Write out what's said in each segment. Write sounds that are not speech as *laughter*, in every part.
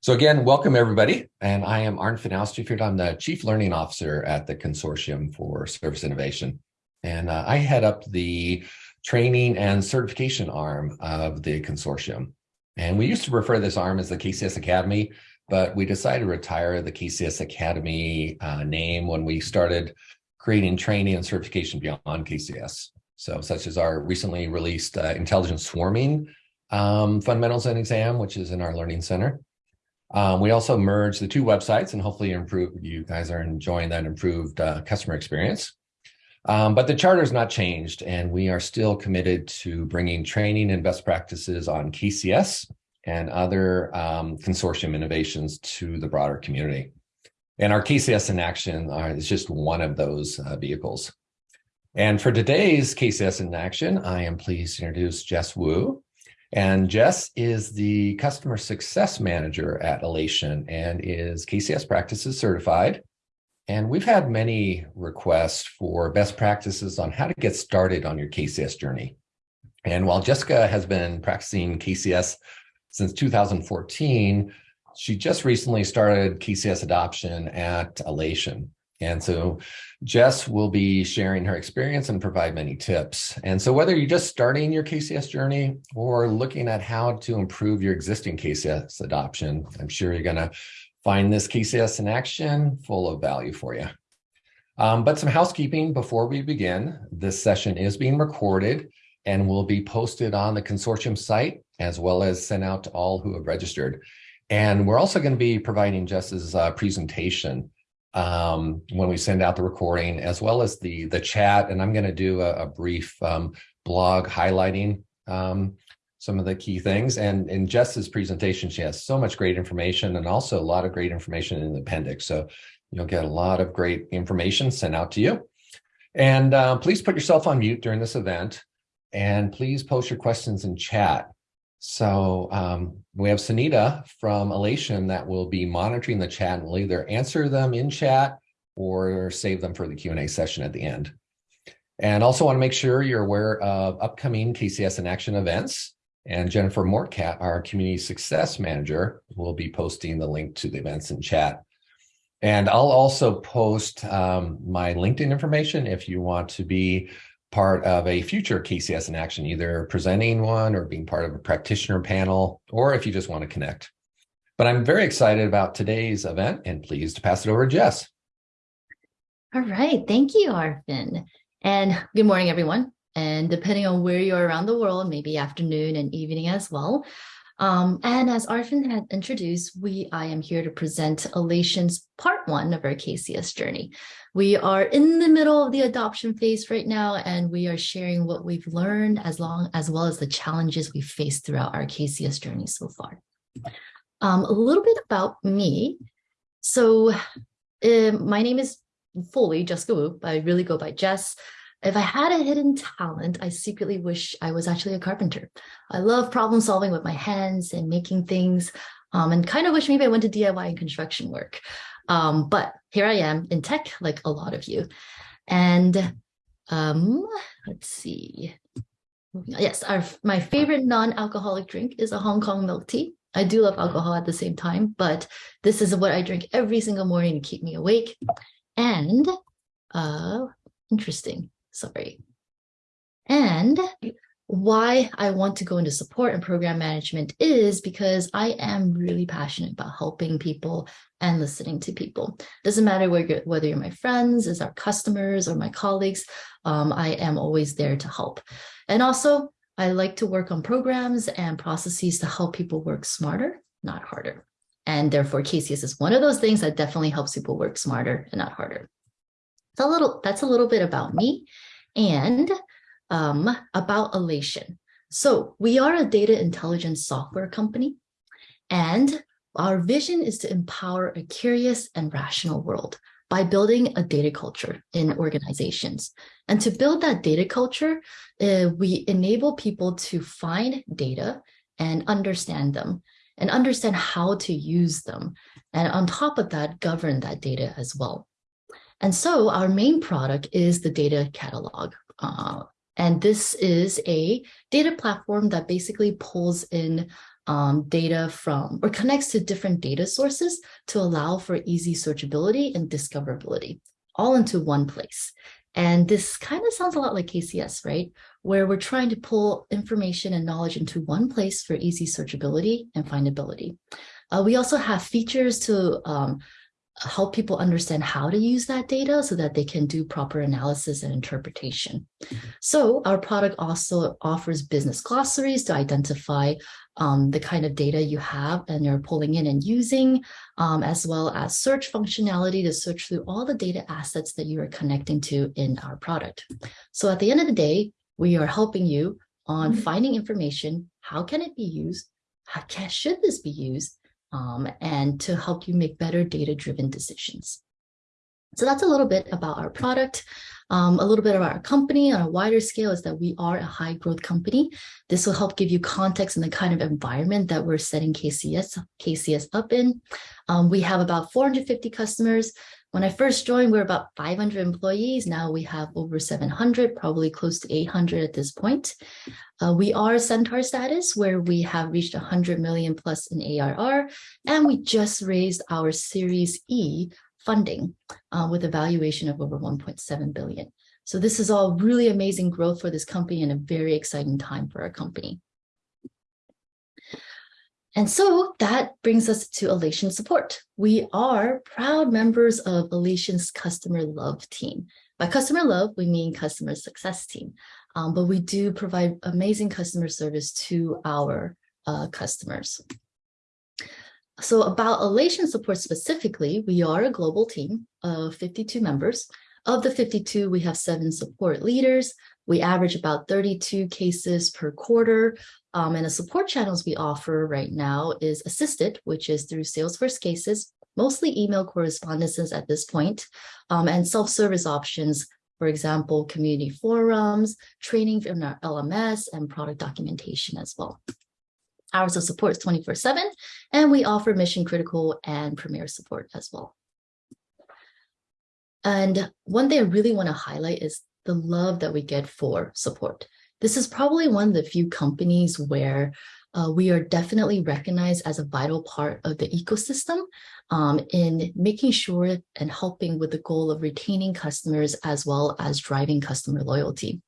So again, welcome everybody. And I am Arn van Oosterveert. I'm the Chief Learning Officer at the Consortium for Service Innovation. And uh, I head up the training and certification arm of the consortium. And we used to refer to this arm as the KCS Academy, but we decided to retire the KCS Academy uh, name when we started creating training and certification beyond KCS. So such as our recently released uh, intelligent swarming um, fundamentals and exam, which is in our learning center. Um, we also merged the two websites and hopefully improve. You guys are enjoying that improved uh, customer experience. Um, but the charter has not changed and we are still committed to bringing training and best practices on KCS and other um, consortium innovations to the broader community. And our KCS in Action are, is just one of those uh, vehicles. And for today's KCS in Action, I am pleased to introduce Jess Wu. And Jess is the customer success manager at Alation and is KCS practices certified. And we've had many requests for best practices on how to get started on your KCS journey. And while Jessica has been practicing KCS since 2014, she just recently started KCS adoption at Alation. And so Jess will be sharing her experience and provide many tips. And so whether you're just starting your KCS journey or looking at how to improve your existing KCS adoption, I'm sure you're going to find this KCS in action full of value for you. Um, but some housekeeping before we begin. This session is being recorded and will be posted on the consortium site as well as sent out to all who have registered. And we're also going to be providing Jess's uh, presentation um, when we send out the recording, as well as the the chat. And I'm going to do a, a brief um, blog highlighting um, some of the key things. And in Jess's presentation, she has so much great information and also a lot of great information in the appendix. So you'll get a lot of great information sent out to you. And uh, please put yourself on mute during this event. And please post your questions in chat. So um, we have Sunita from Alation that will be monitoring the chat and will either answer them in chat or save them for the Q&A session at the end. And also want to make sure you're aware of upcoming KCS in Action events. And Jennifer Mortcat, our Community Success Manager, will be posting the link to the events in chat. And I'll also post um, my LinkedIn information if you want to be part of a future KCS in action, either presenting one or being part of a practitioner panel, or if you just want to connect. But I'm very excited about today's event and pleased to pass it over to Jess. All right. Thank you, Arfin. And good morning, everyone. And depending on where you are around the world, maybe afternoon and evening as well. Um, and as Arfin had introduced, we I am here to present Alation's part one of our KCS journey. We are in the middle of the adoption phase right now, and we are sharing what we've learned as long as well as the challenges we faced throughout our KCS journey so far. Um, a little bit about me. So uh, my name is fully Jessica Wu, I really go by Jess. If I had a hidden talent, I secretly wish I was actually a carpenter. I love problem solving with my hands and making things um, and kind of wish maybe I went to DIY and construction work. Um, but here I am in tech, like a lot of you. And um, let's see. Yes, our, my favorite non-alcoholic drink is a Hong Kong milk tea. I do love alcohol at the same time, but this is what I drink every single morning to keep me awake. And uh, interesting sorry. And why I want to go into support and program management is because I am really passionate about helping people and listening to people. Doesn't matter whether, whether you're my friends, as our customers, or my colleagues, um, I am always there to help. And also, I like to work on programs and processes to help people work smarter, not harder. And therefore, KCS is one of those things that definitely helps people work smarter and not harder. A little, that's a little bit about me and um, about Alation. So we are a data intelligence software company, and our vision is to empower a curious and rational world by building a data culture in organizations. And to build that data culture, uh, we enable people to find data and understand them and understand how to use them. And on top of that, govern that data as well. And so our main product is the data catalog. Uh, and this is a data platform that basically pulls in um, data from or connects to different data sources to allow for easy searchability and discoverability all into one place. And this kind of sounds a lot like KCS, right? Where we're trying to pull information and knowledge into one place for easy searchability and findability. Uh, we also have features to um, help people understand how to use that data so that they can do proper analysis and interpretation. So our product also offers business glossaries to identify um, the kind of data you have and you're pulling in and using, um, as well as search functionality to search through all the data assets that you are connecting to in our product. So at the end of the day, we are helping you on mm-hmm. finding information. How can it be used? How can, should this be used? Um, and to help you make better data-driven decisions. So that's a little bit about our product. Um, a little bit about our company on a wider scale is that we are a high growth company. This will help give you context in the kind of environment that we're setting KCS, KCS up in. Um, we have about 450 customers. When I first joined, we were about 500 employees. Now we have over 700, probably close to 800 at this point. Uh, we are Centaur status, where we have reached 100 million plus in ARR, and we just raised our Series E funding uh, with a valuation of over 1.7 billion. So this is all really amazing growth for this company and a very exciting time for our company. And so that brings us to Alation Support. We are proud members of Alation's Customer Love team. By customer love, we mean customer success team, um, but we do provide amazing customer service to our uh, customers. So about Alation Support specifically, we are a global team of 52 members. Of the 52, we have seven support leaders. We average about 32 cases per quarter. Um, and the support channels we offer right now is assisted, which is through Salesforce cases, mostly email correspondences at this point, um, and self-service options, for example, community forums, training in our LMS, and product documentation as well. Hours of support is 24-7, and we offer mission critical and premier support as well. And one thing I really want to highlight is the love that we get for support. This is probably one of the few companies where uh, we are definitely recognized as a vital part of the ecosystem um, in making sure and helping with the goal of retaining customers as well as driving customer loyalty.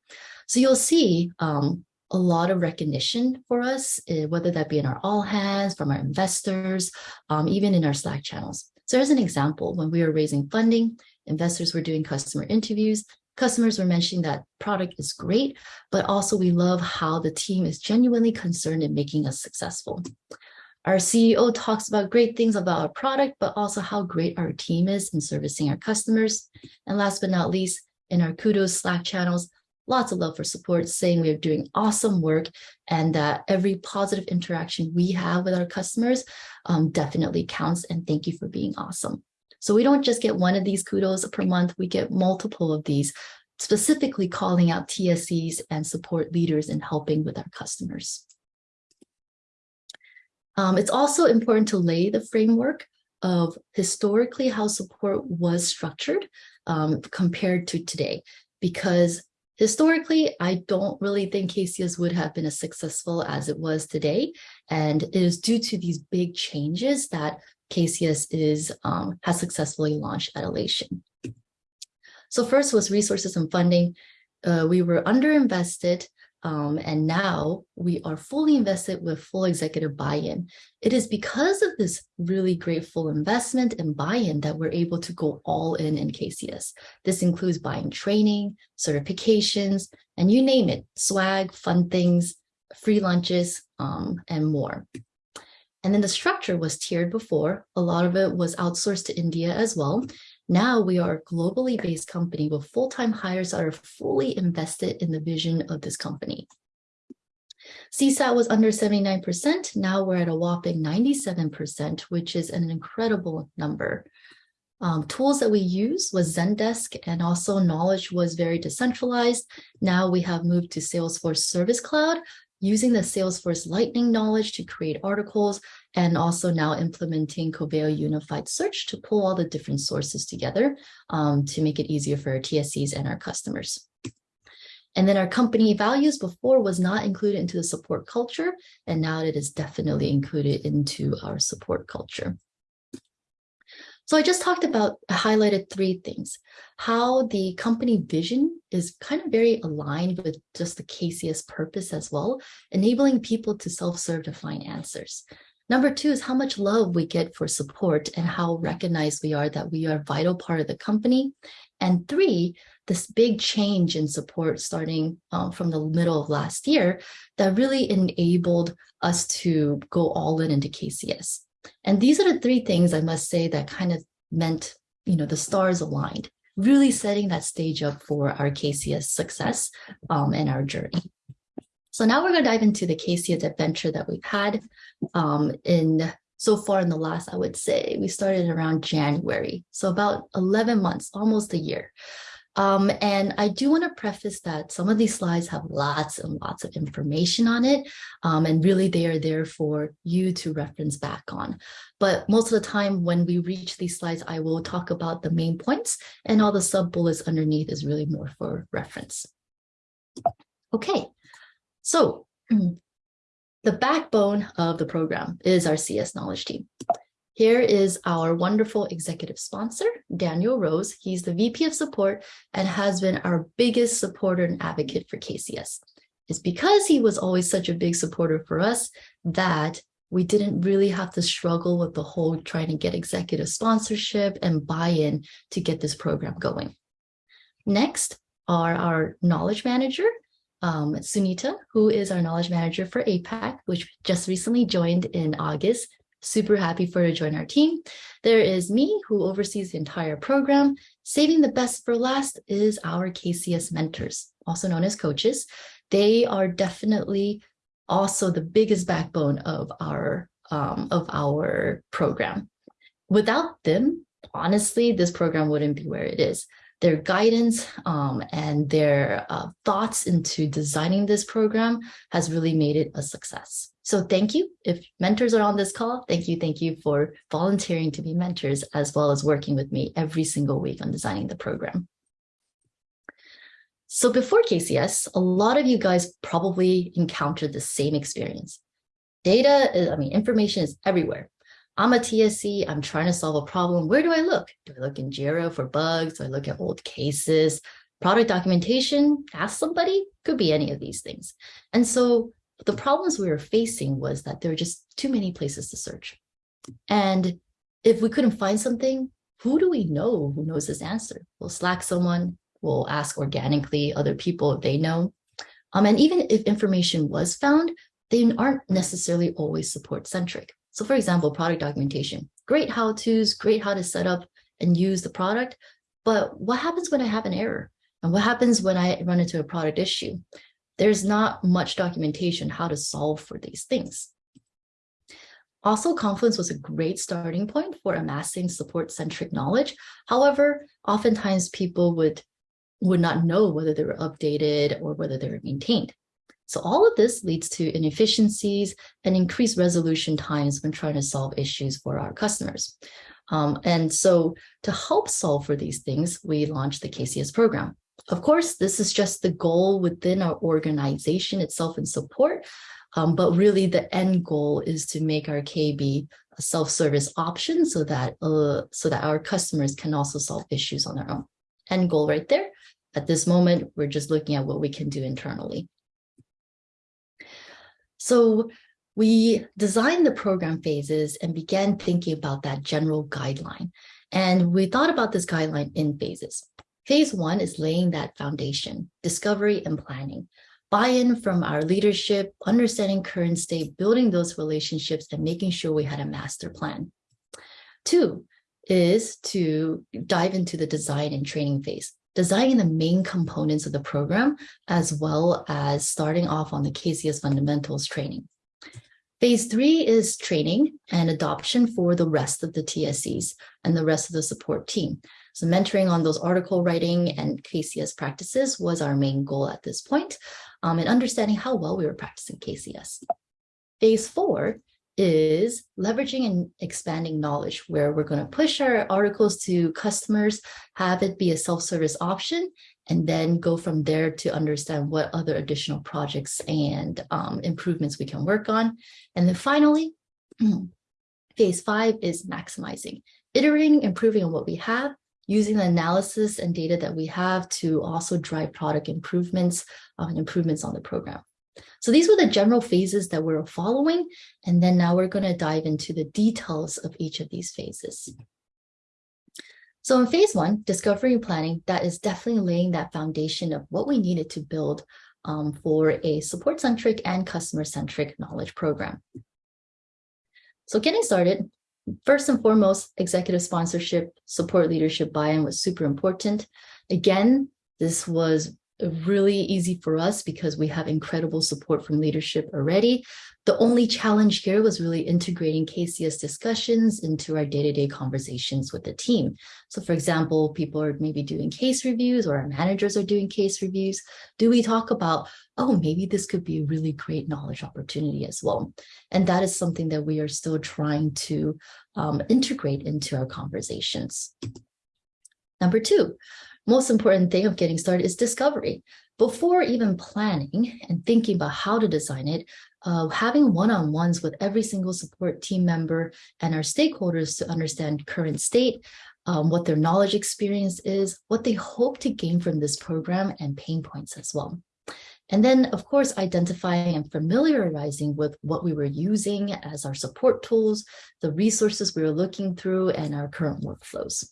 So you'll see um, a lot of recognition for us, uh, whether that be in our all hands, from our investors, um, even in our Slack channels. So as an example, when we were raising funding, investors were doing customer interviews, Customers were mentioning that product is great, but also we love how the team is genuinely concerned in making us successful. Our CEO talks about great things about our product, but also how great our team is in servicing our customers. And last but not least, in our kudos Slack channels, lots of love for support, saying we are doing awesome work and that every positive interaction we have with our customers um, definitely counts. And thank you for being awesome. So we don't just get one of these kudos per month, we get multiple of these, specifically calling out TSCs and support leaders in helping with our customers. Um, it's also important to lay the framework of historically how support was structured um, compared to today, because historically, I don't really think KCS would have been as successful as it was today. And it is due to these big changes that KCS is um, has successfully launched at Alation. So first was resources and funding. Uh, we were underinvested um, and now we are fully invested with full executive buy-in. It is because of this really great full investment and buy-in that we're able to go all in in KCS. This includes buying training, certifications, and you name it, swag, fun things, free lunches, um, and more. And then the structure was tiered before. A lot of it was outsourced to India as well. Now we are a globally based company with full-time hires that are fully invested in the vision of this company. CSAT was under 79%. Now we're at a whopping 97%, which is an incredible number. Um, tools that we use was Zendesk and also knowledge was very decentralized. Now we have moved to Salesforce Service Cloud, using the Salesforce Lightning knowledge to create articles, and also now implementing Coveo Unified Search to pull all the different sources together um, to make it easier for our TSCs and our customers. And then our company values before was not included into the support culture, and now it is definitely included into our support culture. So I just talked about, highlighted three things. How the company vision is kind of very aligned with just the KCS purpose as well, enabling people to self-serve to find answers. Number two is how much love we get for support and how recognized we are that we are a vital part of the company. And three, this big change in support starting um, from the middle of last year that really enabled us to go all in into KCS. And these are the three things I must say that kind of meant, you know, the stars aligned, really setting that stage up for our KCS success um, and our journey. So now we're going to dive into the KCS adventure that we've had um, in so far in the last, I would say, we started around January. So about 11 months, almost a year. Um, and I do want to preface that some of these slides have lots and lots of information on it, um, and really they are there for you to reference back on. But most of the time when we reach these slides, I will talk about the main points and all the sub bullets underneath is really more for reference. Okay, so mm. the backbone of the program is our CS knowledge team. Here is our wonderful executive sponsor, Daniel Rose. He's the VP of support and has been our biggest supporter and advocate for KCS. It's because he was always such a big supporter for us that we didn't really have to struggle with the whole trying to get executive sponsorship and buy-in to get this program going. Next are our knowledge manager, um, Sunita, who is our knowledge manager for APAC, which just recently joined in August Super happy for her to join our team. There is me who oversees the entire program. Saving the best for last is our KCS mentors, also known as coaches. They are definitely also the biggest backbone of our um, of our program. Without them, honestly, this program wouldn't be where it is their guidance um, and their uh, thoughts into designing this program has really made it a success. So thank you. If mentors are on this call, thank you. Thank you for volunteering to be mentors as well as working with me every single week on designing the program. So before KCS, a lot of you guys probably encountered the same experience. Data, I mean, information is everywhere. I'm a TSC, I'm trying to solve a problem. Where do I look? Do I look in Jira for bugs? Do I look at old cases? Product documentation? Ask somebody? Could be any of these things. And so the problems we were facing was that there were just too many places to search. And if we couldn't find something, who do we know who knows this answer? We'll Slack someone, we'll ask organically other people if they know. Um, and even if information was found, they aren't necessarily always support centric. So for example, product documentation, great how-tos, great how to set up and use the product. But what happens when I have an error? And what happens when I run into a product issue? There's not much documentation how to solve for these things. Also, Confluence was a great starting point for amassing support-centric knowledge. However, oftentimes people would, would not know whether they were updated or whether they were maintained. So all of this leads to inefficiencies and increased resolution times when trying to solve issues for our customers. Um, and so to help solve for these things, we launched the KCS program. Of course, this is just the goal within our organization itself and support, um, but really the end goal is to make our KB a self-service option so that uh, so that our customers can also solve issues on their own. End goal right there. At this moment, we're just looking at what we can do internally. So we designed the program phases and began thinking about that general guideline. And we thought about this guideline in phases. Phase one is laying that foundation, discovery and planning, buy-in from our leadership, understanding current state, building those relationships and making sure we had a master plan. Two is to dive into the design and training phase designing the main components of the program, as well as starting off on the KCS fundamentals training. Phase three is training and adoption for the rest of the TSCs and the rest of the support team. So mentoring on those article writing and KCS practices was our main goal at this point, um, and understanding how well we were practicing KCS. Phase four is leveraging and expanding knowledge where we're going to push our articles to customers, have it be a self-service option, and then go from there to understand what other additional projects and um, improvements we can work on. And then finally, *clears throat* phase five is maximizing, iterating, improving on what we have, using the analysis and data that we have to also drive product improvements uh, and improvements on the program. So these were the general phases that we're following. And then now we're going to dive into the details of each of these phases. So in phase one, discovery and planning, that is definitely laying that foundation of what we needed to build um, for a support-centric and customer-centric knowledge program. So getting started, first and foremost, executive sponsorship, support leadership buy-in was super important. Again, this was really easy for us because we have incredible support from leadership already. The only challenge here was really integrating KCS discussions into our day-to-day -day conversations with the team. So for example, people are maybe doing case reviews or our managers are doing case reviews. Do we talk about, oh, maybe this could be a really great knowledge opportunity as well. And that is something that we are still trying to um, integrate into our conversations. Number two, most important thing of getting started is discovery. Before even planning and thinking about how to design it, uh, having one-on-ones with every single support team member and our stakeholders to understand current state, um, what their knowledge experience is, what they hope to gain from this program and pain points as well. And then, of course, identifying and familiarizing with what we were using as our support tools, the resources we were looking through, and our current workflows.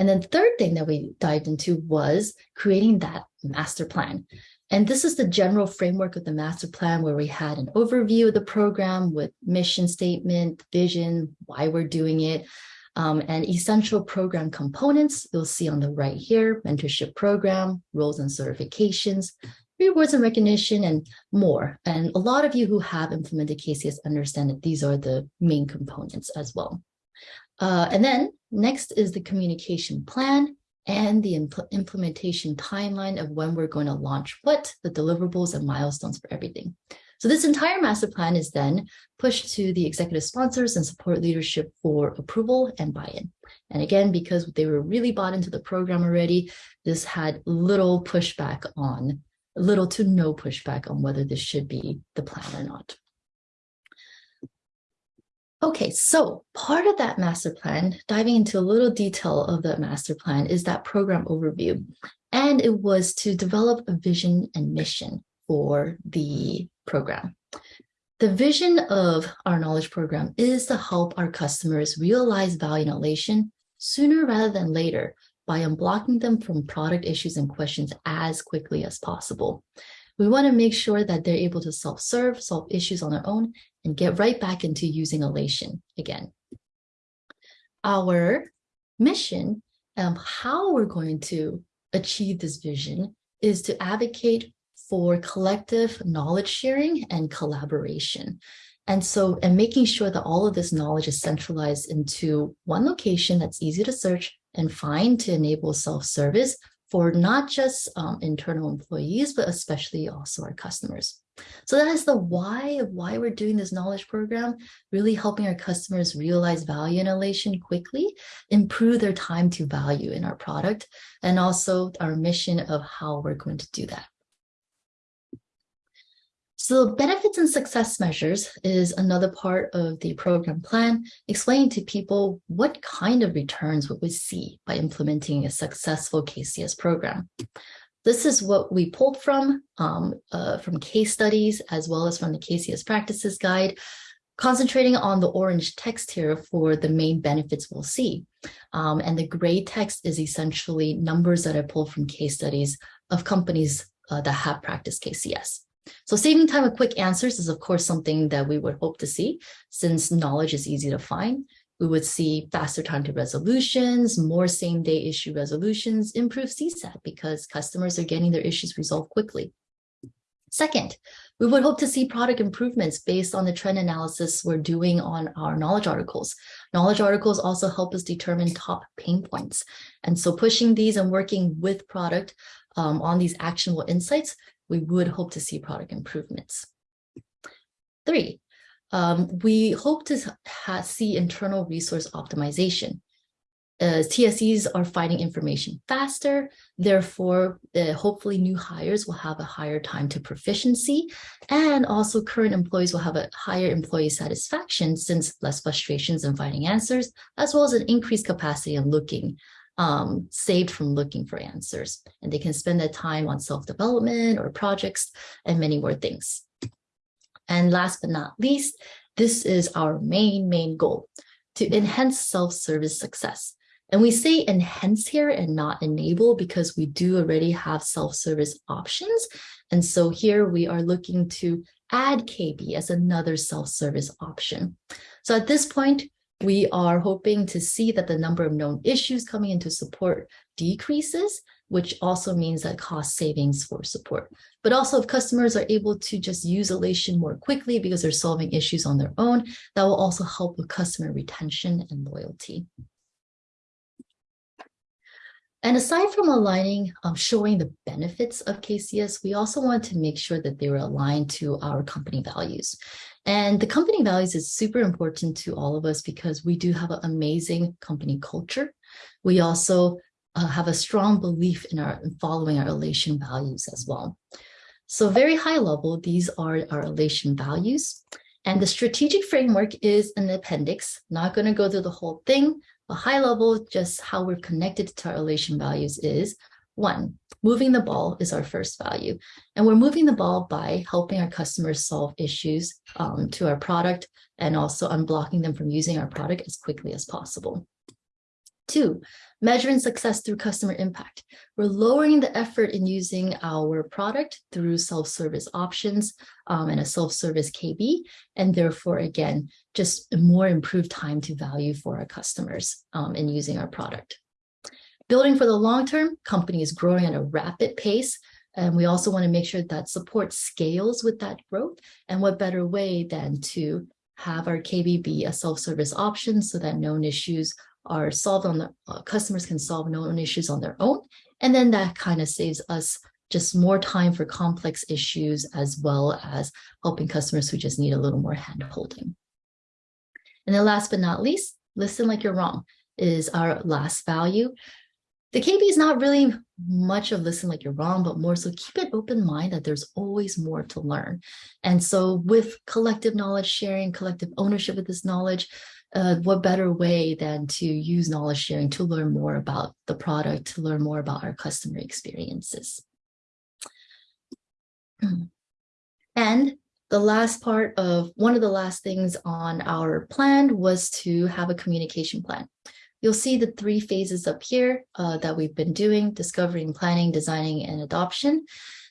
And then third thing that we dived into was creating that master plan. And this is the general framework of the master plan where we had an overview of the program with mission statement, vision, why we're doing it, um, and essential program components. You'll see on the right here, mentorship program, roles and certifications, rewards and recognition, and more. And a lot of you who have implemented KCS understand that these are the main components as well. Uh, and then next is the communication plan and the impl implementation timeline of when we're going to launch what, the deliverables and milestones for everything. So this entire master plan is then pushed to the executive sponsors and support leadership for approval and buy-in. And again, because they were really bought into the program already, this had little pushback on, little to no pushback on whether this should be the plan or not. Okay, so part of that master plan, diving into a little detail of the master plan is that program overview. And it was to develop a vision and mission for the program. The vision of our knowledge program is to help our customers realize value and sooner rather than later by unblocking them from product issues and questions as quickly as possible. We want to make sure that they're able to self-serve, solve issues on their own, and get right back into using Alation again. Our mission, um, how we're going to achieve this vision is to advocate for collective knowledge sharing and collaboration. And so, and making sure that all of this knowledge is centralized into one location that's easy to search and find to enable self-service for not just um, internal employees, but especially also our customers. So that is the why of why we're doing this knowledge program, really helping our customers realize value and Alation quickly, improve their time to value in our product, and also our mission of how we're going to do that. So benefits and success measures is another part of the program plan, explaining to people what kind of returns would we see by implementing a successful KCS program. This is what we pulled from, um, uh, from case studies, as well as from the KCS practices guide, concentrating on the orange text here for the main benefits we'll see. Um, and the gray text is essentially numbers that I pulled from case studies of companies uh, that have practiced KCS. So saving time with quick answers is, of course, something that we would hope to see since knowledge is easy to find. We would see faster time to resolutions, more same day issue resolutions, improve CSAT because customers are getting their issues resolved quickly. Second, we would hope to see product improvements based on the trend analysis we're doing on our knowledge articles. Knowledge articles also help us determine top pain points. And so pushing these and working with product um, on these actionable insights we would hope to see product improvements. Three, um, we hope to see internal resource optimization. Uh, TSEs are finding information faster, therefore, uh, hopefully, new hires will have a higher time to proficiency, and also current employees will have a higher employee satisfaction since less frustrations in finding answers, as well as an increased capacity in looking um, saved from looking for answers. And they can spend their time on self-development or projects and many more things. And last but not least, this is our main, main goal, to enhance self-service success. And we say enhance here and not enable because we do already have self-service options. And so here we are looking to add KB as another self-service option. So at this point, we are hoping to see that the number of known issues coming into support decreases, which also means that cost savings for support. But also if customers are able to just use Alation more quickly because they're solving issues on their own, that will also help with customer retention and loyalty. And aside from aligning, um, showing the benefits of KCS, we also want to make sure that they were aligned to our company values. And the company values is super important to all of us because we do have an amazing company culture. We also uh, have a strong belief in our in following our Alation values as well. So very high level, these are our Alation values. And the strategic framework is an appendix. Not going to go through the whole thing, but high level, just how we're connected to our Alation values is one, moving the ball is our first value. And we're moving the ball by helping our customers solve issues um, to our product and also unblocking them from using our product as quickly as possible. Two, measuring success through customer impact. We're lowering the effort in using our product through self-service options um, and a self-service KB, and therefore, again, just more improved time to value for our customers um, in using our product. Building for the long term, company is growing at a rapid pace, and we also want to make sure that support scales with that growth. And what better way than to have our KBB a self-service option so that known issues are solved on the uh, customers can solve known issues on their own. And then that kind of saves us just more time for complex issues as well as helping customers who just need a little more hand holding. And then last but not least, listen like you're wrong is our last value. The KB is not really much of listen like you're wrong, but more so keep an open mind that there's always more to learn. And so with collective knowledge sharing, collective ownership of this knowledge, uh, what better way than to use knowledge sharing to learn more about the product, to learn more about our customer experiences. *clears throat* And the last part of one of the last things on our plan was to have a communication plan. You'll see the three phases up here uh, that we've been doing, discovering, planning, designing, and adoption.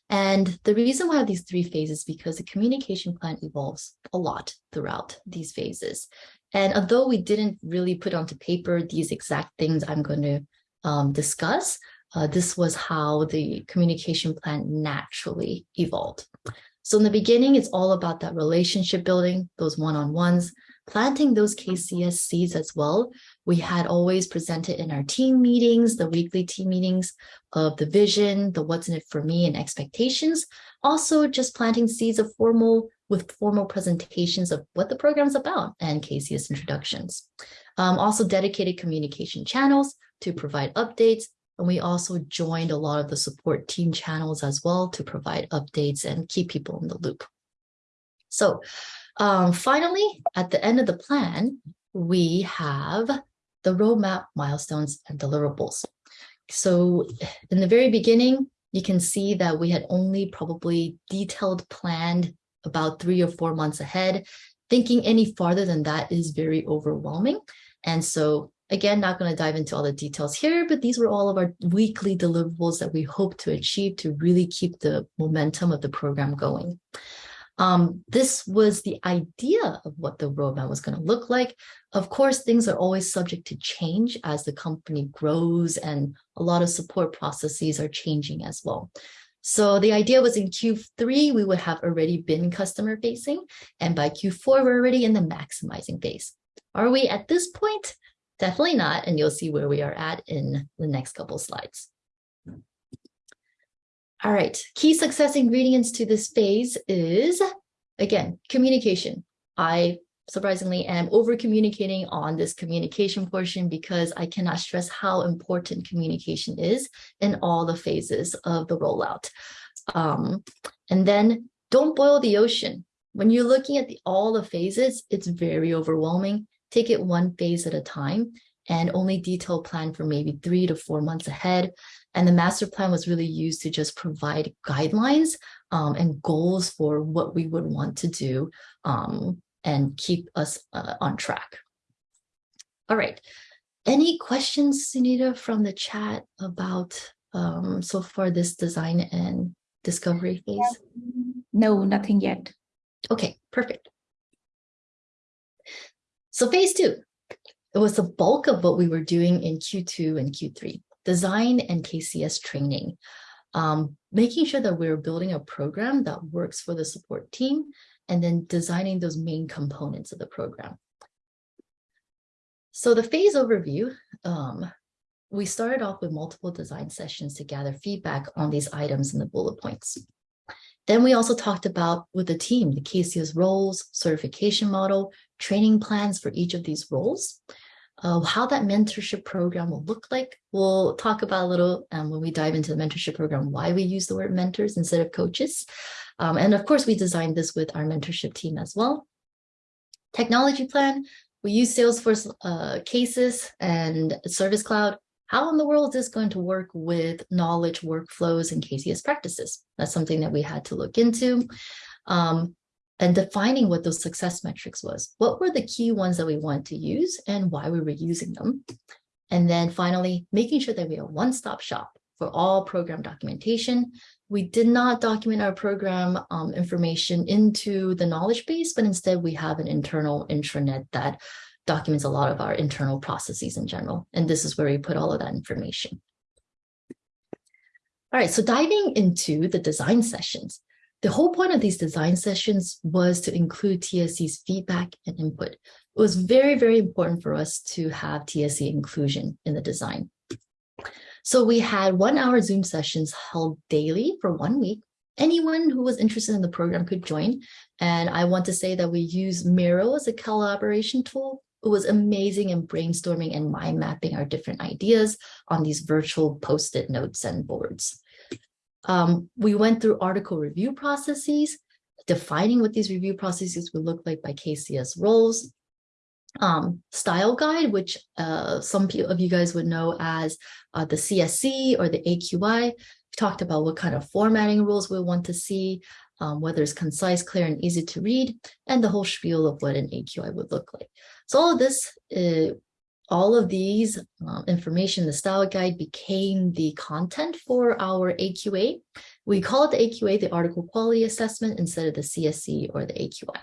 And the reason why these three phases because the communication plan evolves a lot throughout these phases. And although we didn't really put onto paper these exact things I'm going to um, discuss, uh, this was how the communication plan naturally evolved. So in the beginning, it's all about that relationship building, those one-on-ones, planting those KCS seeds as well. We had always presented in our team meetings, the weekly team meetings of the vision, the what's in it for me and expectations. Also just planting seeds of formal with formal presentations of what the program is about and KCS introductions. Um, also dedicated communication channels to provide updates. And we also joined a lot of the support team channels as well to provide updates and keep people in the loop. So um, finally, at the end of the plan, we have the roadmap, milestones, and deliverables. So in the very beginning, you can see that we had only probably detailed planned about three or four months ahead. Thinking any farther than that is very overwhelming. And so again, not going to dive into all the details here, but these were all of our weekly deliverables that we hope to achieve to really keep the momentum of the program going. Um, this was the idea of what the roadmap was going to look like. Of course, things are always subject to change as the company grows and a lot of support processes are changing as well. So the idea was in Q3, we would have already been customer facing. And by Q4, we're already in the maximizing phase. Are we at this point? Definitely not. And you'll see where we are at in the next couple slides. All right, key success ingredients to this phase is, again, communication. I surprisingly am over communicating on this communication portion because I cannot stress how important communication is in all the phases of the rollout. Um, and then don't boil the ocean. When you're looking at the, all the phases, it's very overwhelming. Take it one phase at a time and only detail plan for maybe three to four months ahead. And the master plan was really used to just provide guidelines um, and goals for what we would want to do um, and keep us uh, on track. All right. Any questions, Sunita, from the chat about um, so far this design and discovery phase? No, nothing yet. Okay, perfect. So phase two, it was the bulk of what we were doing in Q2 and Q3, design and KCS training, um, making sure that we're building a program that works for the support team and then designing those main components of the program. So the phase overview, um, we started off with multiple design sessions to gather feedback on these items in the bullet points. Then we also talked about with the team, the KCS roles, certification model, training plans for each of these roles, uh, how that mentorship program will look like. We'll talk about a little um, when we dive into the mentorship program, why we use the word mentors instead of coaches. Um, and of course, we designed this with our mentorship team as well. Technology plan, we use Salesforce uh, cases and Service Cloud how in the world is this going to work with knowledge workflows and KCS practices? That's something that we had to look into. Um, and defining what those success metrics was. What were the key ones that we wanted to use and why we were using them? And then finally, making sure that we are one-stop shop for all program documentation. We did not document our program um, information into the knowledge base, but instead we have an internal intranet that documents a lot of our internal processes in general. And this is where we put all of that information. All right, so diving into the design sessions, the whole point of these design sessions was to include TSC's feedback and input. It was very, very important for us to have TSC inclusion in the design. So we had one hour Zoom sessions held daily for one week. Anyone who was interested in the program could join. And I want to say that we use Miro as a collaboration tool it was amazing in brainstorming and mind mapping our different ideas on these virtual post-it notes and boards. Um, we went through article review processes, defining what these review processes would look like by KCS roles, um, style guide, which uh, some of you guys would know as uh, the CSC or the AQI. We talked about what kind of formatting rules we want to see, um, whether it's concise, clear, and easy to read, and the whole spiel of what an AQI would look like. So all of this, uh, all of these um, information, the style guide became the content for our AQA. We call it the AQA, the article quality assessment, instead of the CSC or the AQI.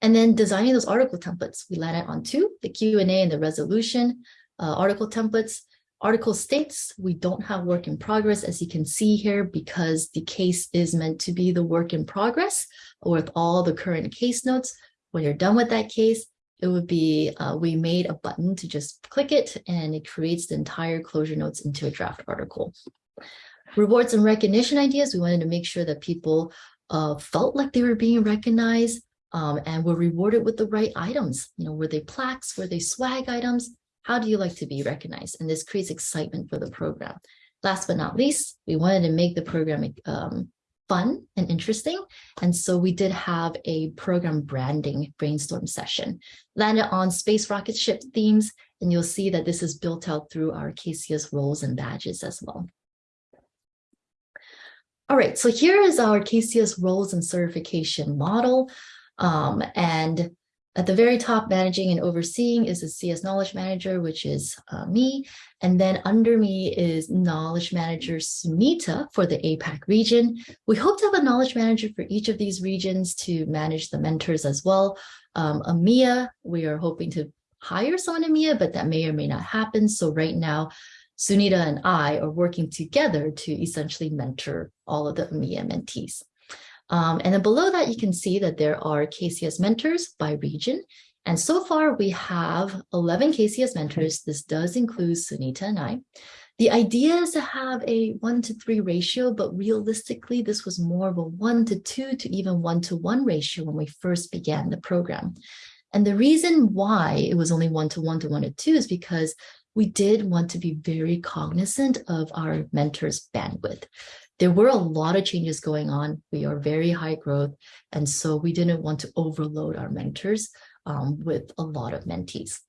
And then designing those article templates, we landed on two, the Q&A and the resolution uh, article templates. Article states we don't have work in progress, as you can see here, because the case is meant to be the work in progress with all the current case notes. When you're done with that case, it would be, uh, we made a button to just click it and it creates the entire closure notes into a draft article. Rewards and recognition ideas, we wanted to make sure that people uh, felt like they were being recognized um, and were rewarded with the right items. You know, were they plaques, were they swag items? How do you like to be recognized? And this creates excitement for the program. Last but not least, we wanted to make the program um, fun and interesting. And so we did have a program branding brainstorm session, landed on space rocket ship themes, and you'll see that this is built out through our KCS roles and badges as well. All right, so here is our KCS roles and certification model. Um, and at the very top, managing and overseeing is the CS Knowledge Manager, which is uh, me. And then under me is Knowledge Manager Sunita for the APAC region. We hope to have a Knowledge Manager for each of these regions to manage the mentors as well. Um, EMEA, we are hoping to hire someone in EMEA, but that may or may not happen. So right now, Sunita and I are working together to essentially mentor all of the EMEA mentees. Um, and then below that, you can see that there are KCS mentors by region. And so far we have 11 KCS mentors. This does include Sunita and I. The idea is to have a one to three ratio, but realistically, this was more of a one to two to even one to one ratio when we first began the program. And the reason why it was only one to one to one to two is because we did want to be very cognizant of our mentors' bandwidth. There were a lot of changes going on. We are very high growth. And so we didn't want to overload our mentors um, with a lot of mentees.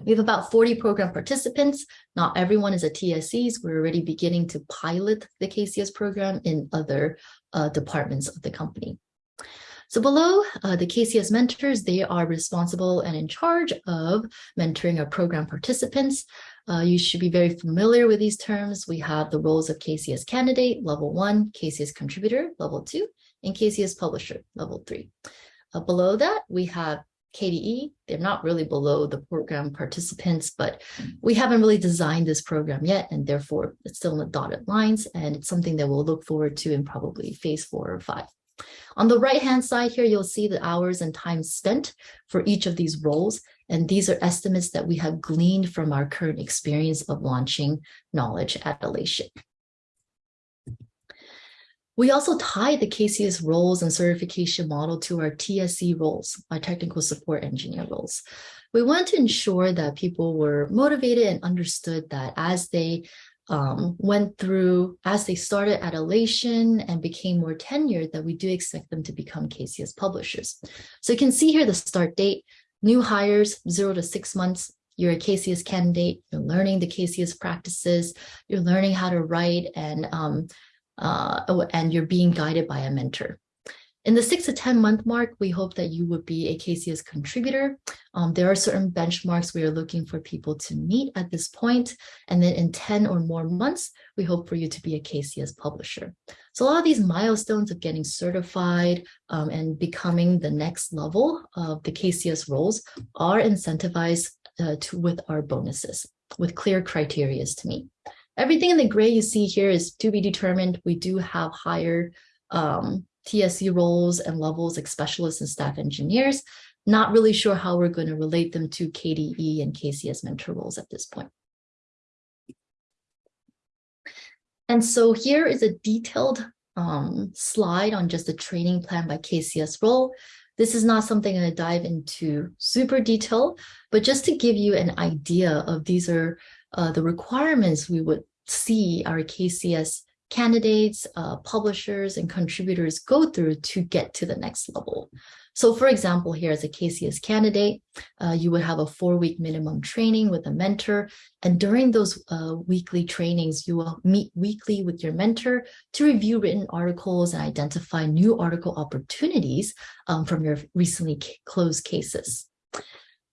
We have about 40 program participants. Not everyone is a TSCs. We're already beginning to pilot the KCS program in other uh, departments of the company. So below uh, the KCS mentors, they are responsible and in charge of mentoring our program participants. Uh, you should be very familiar with these terms. We have the roles of KCS candidate, level one, KCS contributor, level two, and KCS publisher, level three. Uh, below that, we have KDE. They're not really below the program participants, but we haven't really designed this program yet, and therefore it's still in the dotted lines, and it's something that we'll look forward to in probably phase four or five. On the right-hand side here, you'll see the hours and time spent for each of these roles. And these are estimates that we have gleaned from our current experience of launching knowledge at Alation. We also tied the KCS roles and certification model to our TSC roles, our technical support engineer roles. We want to ensure that people were motivated and understood that as they um, went through as they started at Alation and became more tenured that we do expect them to become KCS publishers. So you can see here the start date, new hires, zero to six months, you're a KCS candidate, you're learning the KCS practices, you're learning how to write and, um, uh, and you're being guided by a mentor. In the six to 10 month mark, we hope that you would be a KCS contributor. Um, there are certain benchmarks we are looking for people to meet at this point. And then in 10 or more months, we hope for you to be a KCS publisher. So a lot of these milestones of getting certified um, and becoming the next level of the KCS roles are incentivized uh, to, with our bonuses, with clear criterias to meet. Everything in the gray you see here is to be determined. We do have higher um, TSC roles and levels like specialists and staff engineers. Not really sure how we're going to relate them to KDE and KCS mentor roles at this point. And so here is a detailed um, slide on just the training plan by KCS role. This is not something I'm going to dive into super detail, but just to give you an idea of these are uh, the requirements we would see our KCS candidates, uh, publishers, and contributors go through to get to the next level. So for example, here as a KCS candidate, uh, you would have a four-week minimum training with a mentor. And during those uh, weekly trainings, you will meet weekly with your mentor to review written articles and identify new article opportunities um, from your recently closed cases.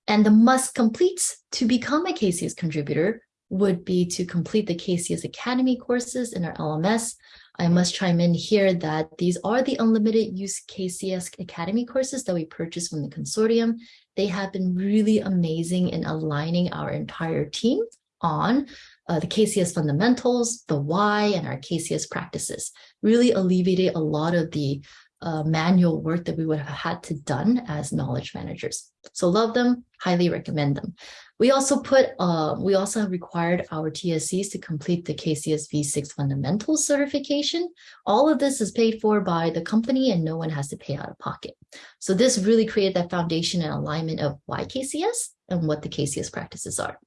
And the must completes to become a KCS contributor would be to complete the KCS Academy courses in our LMS. I must chime in here that these are the unlimited use KCS Academy courses that we purchased from the consortium. They have been really amazing in aligning our entire team on uh, the KCS fundamentals, the why, and our KCS practices. Really alleviated a lot of the uh, manual work that we would have had to done as knowledge managers. So love them, highly recommend them. We also put, uh, we also have required our TSCs to complete the KCS V6 fundamentals certification. All of this is paid for by the company and no one has to pay out of pocket. So this really created that foundation and alignment of why KCS and what the KCS practices are.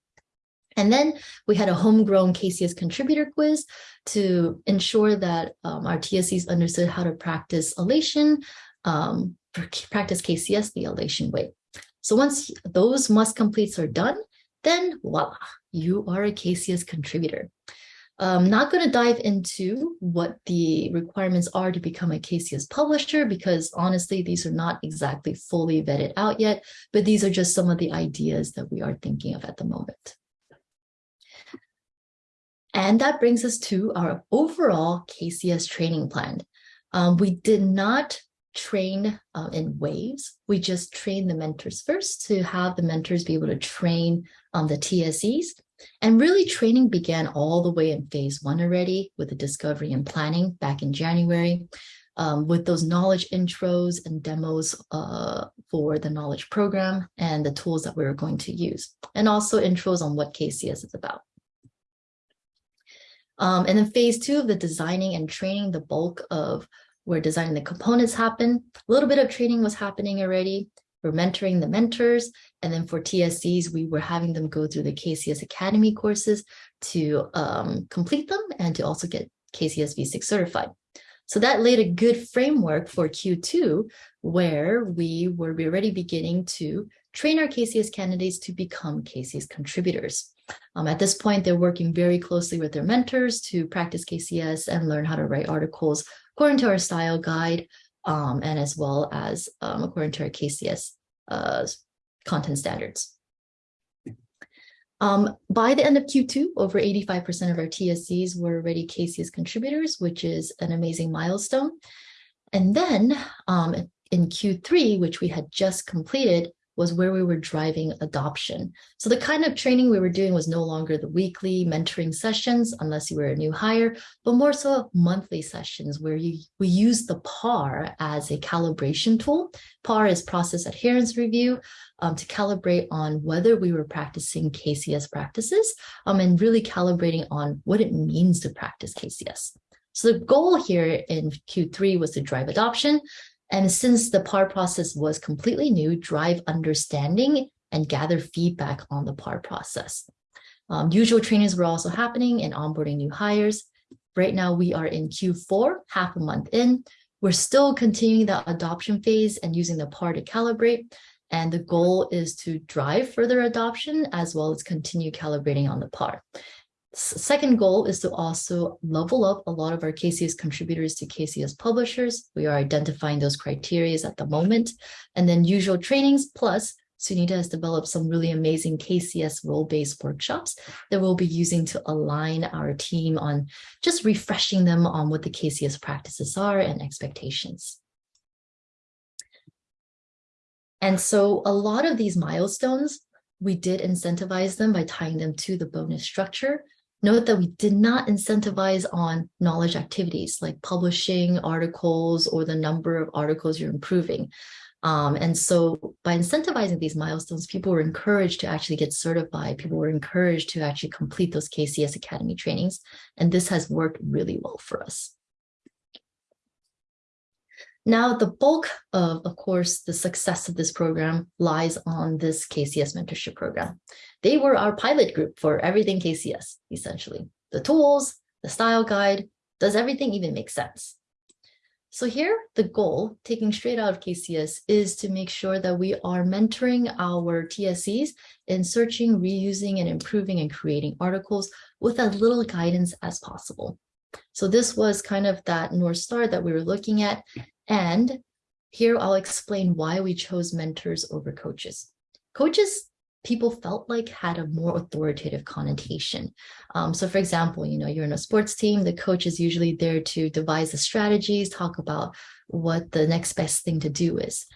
And then we had a homegrown KCS contributor quiz to ensure that um, our TSCs understood how to practice Alation, um, practice KCS the Alation way. So once those must completes are done, then voila, you are a KCS contributor. I'm not going to dive into what the requirements are to become a KCS publisher because honestly, these are not exactly fully vetted out yet, but these are just some of the ideas that we are thinking of at the moment. And that brings us to our overall KCS training plan. Um, we did not train uh, in waves. We just train the mentors first to have the mentors be able to train um, the TSCs. And really training began all the way in phase one already with the discovery and planning back in January um, with those knowledge intros and demos uh, for the knowledge program and the tools that we were going to use, and also intros on what KCS is about. Um, and then phase two of the designing and training, the bulk of where designing the components happen. A little bit of training was happening already. We're mentoring the mentors. And then for TSCs, we were having them go through the KCS Academy courses to um, complete them and to also get KCS V6 certified. So that laid a good framework for Q2, where we were already beginning to train our KCS candidates to become KCS contributors. Um, at this point, they're working very closely with their mentors to practice KCS and learn how to write articles according to our style guide, um, and as well as um, according to our KCS uh, content standards. Um, by the end of Q2, over 85% of our TSCs were already KCS contributors, which is an amazing milestone. And then um, in Q3, which we had just completed, was where we were driving adoption. So the kind of training we were doing was no longer the weekly mentoring sessions, unless you were a new hire, but more so monthly sessions where you, we use the PAR as a calibration tool. PAR is process adherence review um, to calibrate on whether we were practicing KCS practices um, and really calibrating on what it means to practice KCS. So the goal here in Q3 was to drive adoption. And since the PAR process was completely new, drive understanding and gather feedback on the PAR process. Um, usual trainings were also happening and onboarding new hires. Right now we are in Q4, half a month in. We're still continuing the adoption phase and using the PAR to calibrate. And the goal is to drive further adoption as well as continue calibrating on the PAR. Second goal is to also level up a lot of our KCS contributors to KCS publishers. We are identifying those criteria at the moment. And then usual trainings plus Sunita has developed some really amazing KCS role-based workshops that we'll be using to align our team on just refreshing them on what the KCS practices are and expectations. And so a lot of these milestones, we did incentivize them by tying them to the bonus structure. Note that we did not incentivize on knowledge activities like publishing articles or the number of articles you're improving. Um, and so by incentivizing these milestones, people were encouraged to actually get certified. People were encouraged to actually complete those KCS Academy trainings. And this has worked really well for us. Now, the bulk of, of course, the success of this program lies on this KCS mentorship program. They were our pilot group for everything KCS, essentially. The tools, the style guide, does everything even make sense? So here, the goal, taking straight out of KCS, is to make sure that we are mentoring our TSCs in searching, reusing, and improving and creating articles with as little guidance as possible. So this was kind of that North Star that we were looking at. And here I'll explain why we chose mentors over coaches. Coaches, people felt like had a more authoritative connotation. Um, so for example, you know, you're in a sports team, the coach is usually there to devise the strategies, talk about what the next best thing to do is.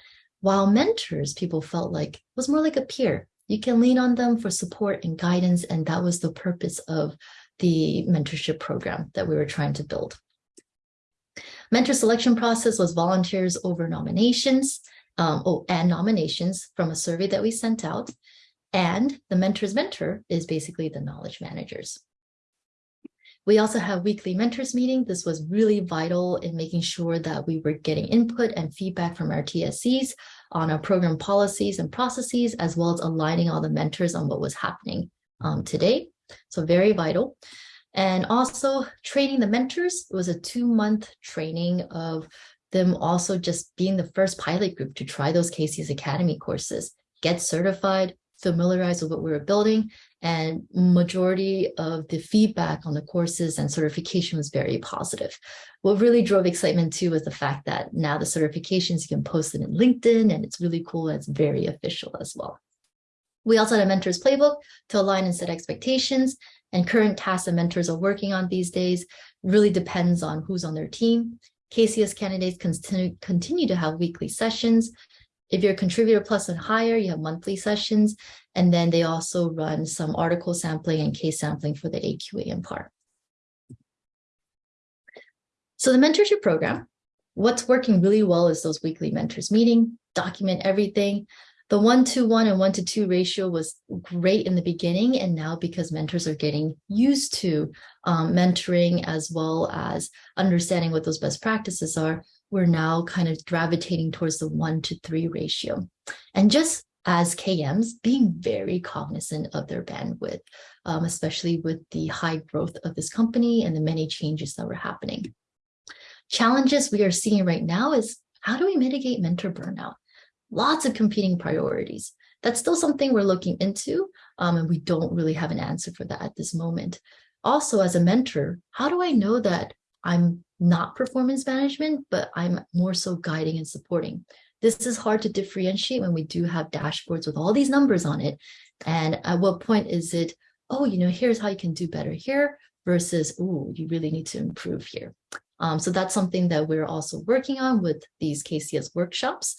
While mentors, people felt like was more like a peer. You can lean on them for support and guidance. And that was the purpose of the mentorship program that we were trying to build. Mentor selection process was volunteers over nominations um, oh, and nominations from a survey that we sent out. And the mentor's mentor is basically the knowledge managers. We also have weekly mentors meeting. This was really vital in making sure that we were getting input and feedback from our TSCs on our program policies and processes, as well as aligning all the mentors on what was happening um, today. So very vital. And also training the mentors was a two month training of them also just being the first pilot group to try those KCS Academy courses, get certified, familiarize with what we were building, and majority of the feedback on the courses and certification was very positive. What really drove excitement too was the fact that now the certifications, you can post it in LinkedIn and it's really cool. And it's very official as well. We also had a mentor's playbook to align and set expectations and current tasks and mentors are working on these days really depends on who's on their team. KCS candidates continue, continue to have weekly sessions. If you're a contributor plus and higher, you have monthly sessions. And then they also run some article sampling and case sampling for the AQA and PAR. So the mentorship program, what's working really well is those weekly mentors meeting, document everything, The one to one and one to two ratio was great in the beginning. And now because mentors are getting used to um, mentoring as well as understanding what those best practices are, we're now kind of gravitating towards the one to three ratio. And just as KMs, being very cognizant of their bandwidth, um, especially with the high growth of this company and the many changes that were happening. Challenges we are seeing right now is how do we mitigate mentor burnout? Lots of competing priorities. That's still something we're looking into, um, and we don't really have an answer for that at this moment. Also, as a mentor, how do I know that I'm not performance management, but I'm more so guiding and supporting? This is hard to differentiate when we do have dashboards with all these numbers on it. And at what point is it, oh, you know, here's how you can do better here versus, oh, you really need to improve here. Um, so that's something that we're also working on with these KCS workshops.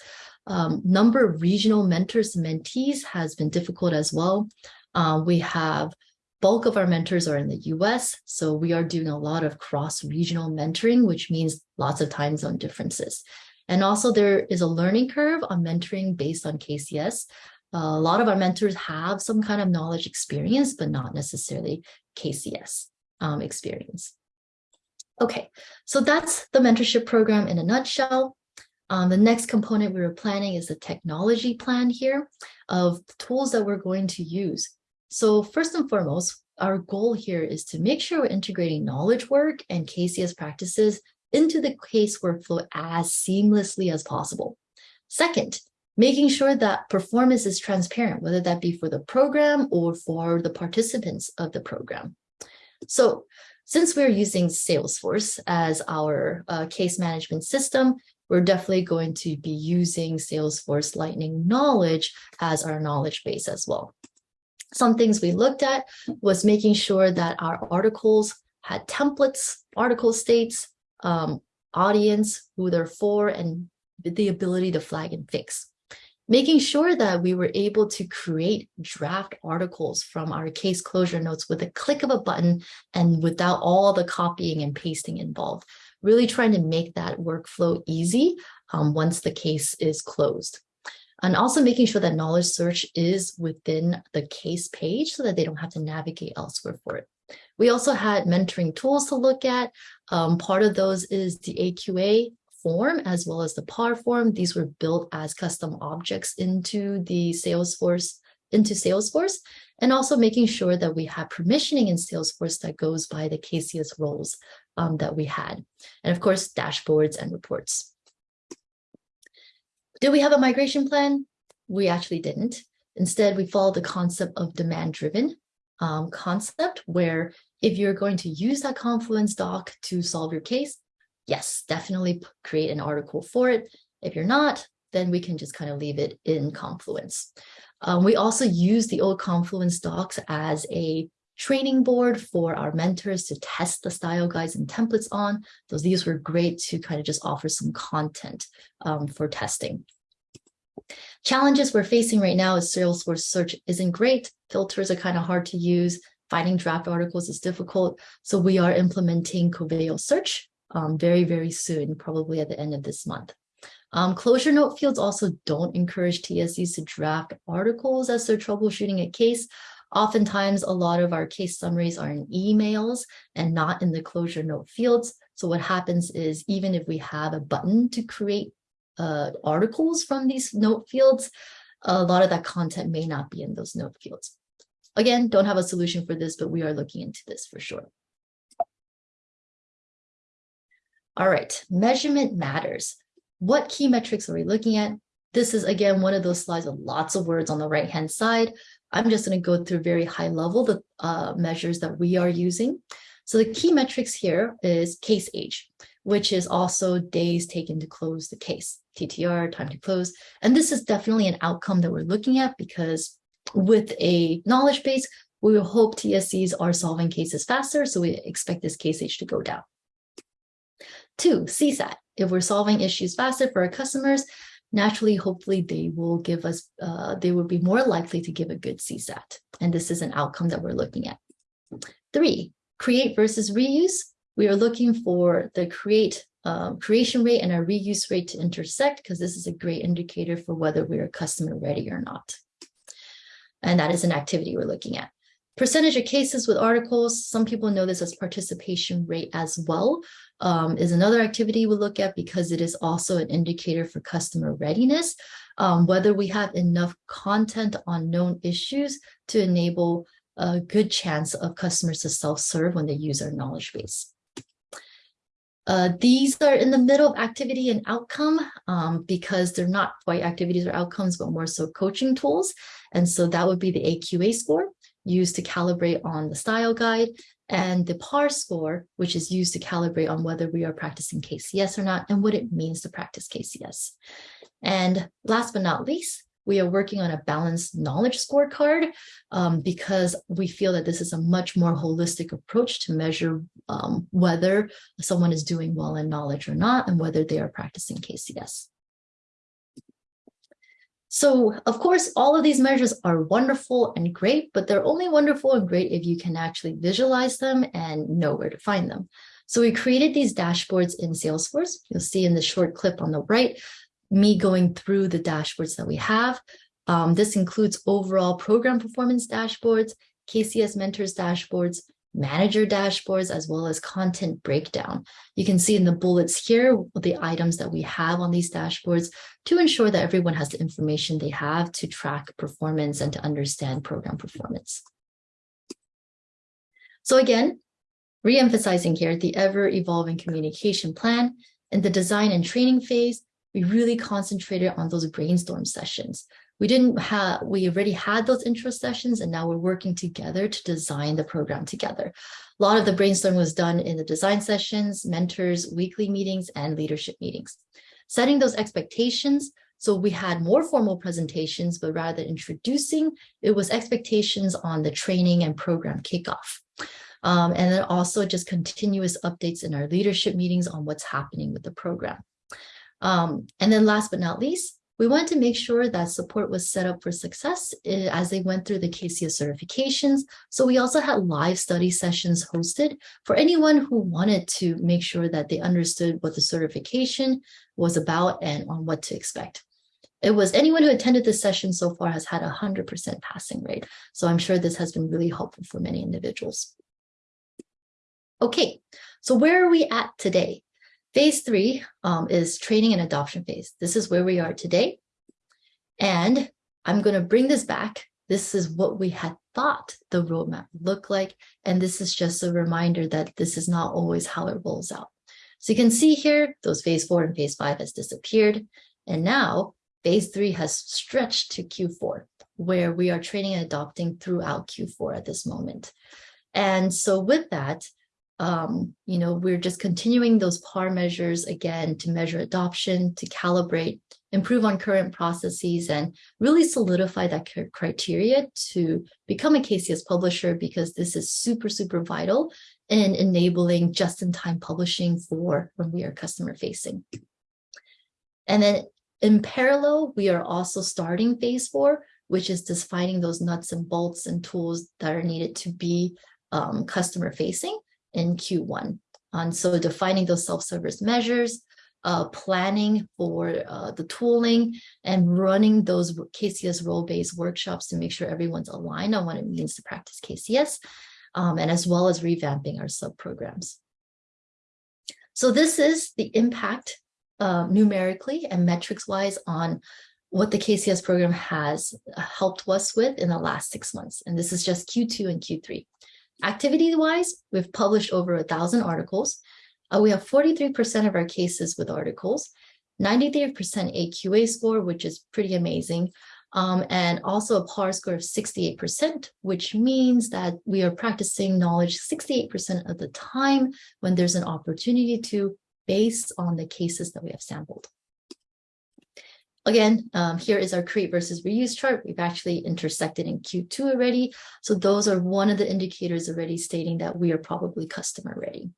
Um, number of regional mentors and mentees has been difficult as well. Uh, we have bulk of our mentors are in the US, so we are doing a lot of cross-regional mentoring, which means lots of time zone differences. And also there is a learning curve on mentoring based on KCS. Uh, a lot of our mentors have some kind of knowledge experience, but not necessarily KCS um, experience. Okay, so that's the mentorship program in a nutshell. Um, the next component we were planning is the technology plan here of tools that we're going to use. So first and foremost, our goal here is to make sure we're integrating knowledge work and KCS practices into the case workflow as seamlessly as possible. Second, making sure that performance is transparent, whether that be for the program or for the participants of the program. So since we're using Salesforce as our uh, case management system, we're definitely going to be using Salesforce Lightning Knowledge as our knowledge base as well. Some things we looked at was making sure that our articles had templates, article states, um, audience, who they're for, and the ability to flag and fix. Making sure that we were able to create draft articles from our case closure notes with a click of a button and without all the copying and pasting involved. Really trying to make that workflow easy um, once the case is closed. And also making sure that knowledge search is within the case page so that they don't have to navigate elsewhere for it. We also had mentoring tools to look at. Um, part of those is the AQA form as well as the PAR form. These were built as custom objects into the Salesforce into Salesforce and also making sure that we have permissioning in Salesforce that goes by the KCS roles um, that we had. And of course, dashboards and reports. Did we have a migration plan? We actually didn't. Instead, we followed the concept of demand driven um, concept where if you're going to use that Confluence doc to solve your case, yes, definitely create an article for it. If you're not, then we can just kind of leave it in Confluence. Um, we also use the old Confluence docs as a training board for our mentors to test the style guides and templates on. So these were great to kind of just offer some content um, for testing. Challenges we're facing right now is Salesforce search isn't great. Filters are kind of hard to use. Finding draft articles is difficult. So we are implementing Coveo search um, very, very soon, probably at the end of this month. Um, closure note fields also don't encourage TSCs to draft articles as they're troubleshooting a case. Oftentimes, a lot of our case summaries are in emails and not in the closure note fields. So what happens is even if we have a button to create uh, articles from these note fields, a lot of that content may not be in those note fields. Again, don't have a solution for this, but we are looking into this for sure. All right, measurement matters. What key metrics are we looking at? This is, again, one of those slides with lots of words on the right-hand side. I'm just going to go through very high level the uh, measures that we are using. So the key metrics here is case age, which is also days taken to close the case. TTR, time to close. And this is definitely an outcome that we're looking at because with a knowledge base, we will hope TSCs are solving cases faster, so we expect this case age to go down. Two, CSAT. If we're solving issues faster for our customers, naturally, hopefully they will give us, uh, they will be more likely to give a good CSAT. And this is an outcome that we're looking at. Three, create versus reuse. We are looking for the create um, creation rate and our reuse rate to intersect because this is a great indicator for whether we are customer ready or not. And that is an activity we're looking at. Percentage of cases with articles, some people know this as participation rate as well, um, is another activity we look at because it is also an indicator for customer readiness, um, whether we have enough content on known issues to enable a good chance of customers to self-serve when they use our knowledge base. Uh, these are in the middle of activity and outcome um, because they're not quite activities or outcomes, but more so coaching tools. And so that would be the AQA score used to calibrate on the style guide and the PAR score, which is used to calibrate on whether we are practicing KCS or not and what it means to practice KCS. And last but not least, we are working on a balanced knowledge scorecard um, because we feel that this is a much more holistic approach to measure um, whether someone is doing well in knowledge or not and whether they are practicing KCS. So of course, all of these measures are wonderful and great, but they're only wonderful and great if you can actually visualize them and know where to find them. So we created these dashboards in Salesforce. You'll see in the short clip on the right, me going through the dashboards that we have. Um, this includes overall program performance dashboards, KCS mentors dashboards, manager dashboards, as well as content breakdown. You can see in the bullets here the items that we have on these dashboards to ensure that everyone has the information they have to track performance and to understand program performance. So again, re-emphasizing here the ever-evolving communication plan in the design and training phase, we really concentrated on those brainstorm sessions. We didn't have, we already had those intro sessions and now we're working together to design the program together. A lot of the brainstorm was done in the design sessions, mentors, weekly meetings, and leadership meetings. Setting those expectations, so we had more formal presentations, but rather than introducing, it was expectations on the training and program kickoff. Um, and then also just continuous updates in our leadership meetings on what's happening with the program. Um, and then last but not least, we wanted to make sure that support was set up for success eh, as they went through the KCS certifications. So we also had live study sessions hosted for anyone who wanted to make sure that they understood what the certification was about and on what to expect. It was anyone who attended this session so far has had a 100% passing rate. So I'm sure this has been really helpful for many individuals. Okay, so where are we at today? Phase three um, is training and adoption phase. This is where we are today. And I'm going to bring this back. This is what we had thought the roadmap looked like. And this is just a reminder that this is not always how it rolls out. So you can see here, those phase four and phase five has disappeared. And now phase three has stretched to Q4, where we are training and adopting throughout Q4 at this moment. And so with that, um, you know, we're just continuing those PAR measures again to measure adoption, to calibrate, improve on current processes, and really solidify that criteria to become a KCS publisher because this is super, super vital in enabling just-in-time publishing for when we are customer facing. And then in parallel, we are also starting phase four, which is defining those nuts and bolts and tools that are needed to be um, customer facing in Q1. And so defining those self-service measures, uh, planning for uh, the tooling and running those KCS role-based workshops to make sure everyone's aligned on what it means to practice KCS, um, and as well as revamping our sub-programs. So this is the impact uh, numerically and metrics-wise on what the KCS program has helped us with in the last six months. And this is just Q2 and Q3. Activity-wise, we've published over a thousand articles. Uh, we have 43% of our cases with articles, 93% AQA score, which is pretty amazing, um, and also a PAR score of 68%, which means that we are practicing knowledge 68% of the time when there's an opportunity to based on the cases that we have sampled. Again, um, here is our create versus reuse chart. We've actually intersected in Q2 already. So those are one of the indicators already stating that we are probably customer ready.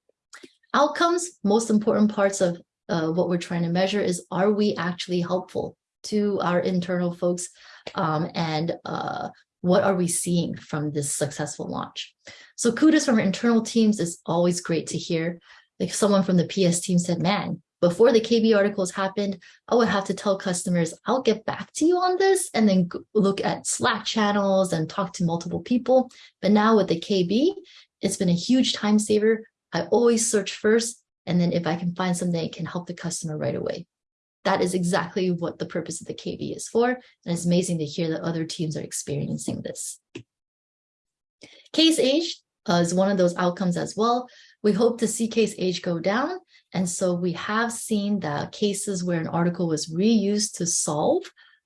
Outcomes, most important parts of uh, what we're trying to measure is, are we actually helpful to our internal folks? Um, and uh, what are we seeing from this successful launch? So kudos from our internal teams is always great to hear like someone from the PS team said, man, before the KB articles happened, I would have to tell customers, I'll get back to you on this and then look at Slack channels and talk to multiple people. But now with the KB, it's been a huge time saver. I always search first. And then if I can find something that can help the customer right away. That is exactly what the purpose of the KB is for. And it's amazing to hear that other teams are experiencing this. Case age uh, is one of those outcomes as well. We hope to see case age go down. And so we have seen that cases where an article was reused to solve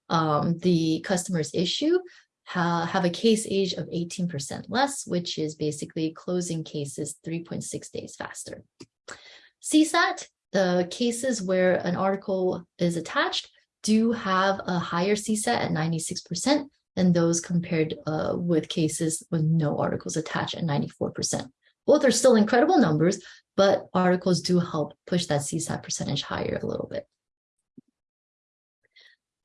um, the customer's issue ha have a case age of 18% less, which is basically closing cases 3.6 days faster. CSAT, the cases where an article is attached do have a higher CSAT at 96% than those compared uh, with cases with no articles attached at 94%. Both are still incredible numbers, but articles do help push that CSAT percentage higher a little bit.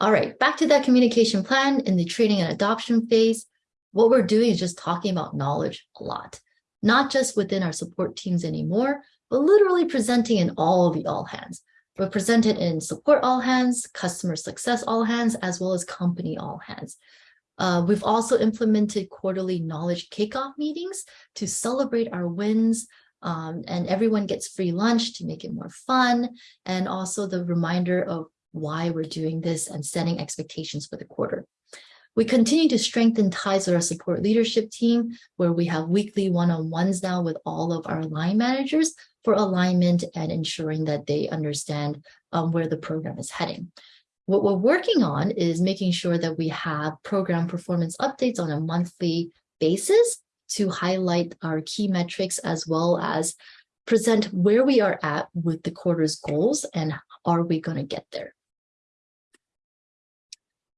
All right, back to that communication plan in the training and adoption phase. What we're doing is just talking about knowledge a lot, not just within our support teams anymore, but literally presenting in all of the all hands. We're presented in support all hands, customer success all hands, as well as company all hands. Uh, we've also implemented quarterly knowledge kickoff meetings to celebrate our wins, um, and everyone gets free lunch to make it more fun, and also the reminder of why we're doing this and setting expectations for the quarter. We continue to strengthen ties with our support leadership team, where we have weekly one-on-ones now with all of our line managers for alignment and ensuring that they understand um, where the program is heading. What we're working on is making sure that we have program performance updates on a monthly basis to highlight our key metrics as well as present where we are at with the quarter's goals and are we going to get there.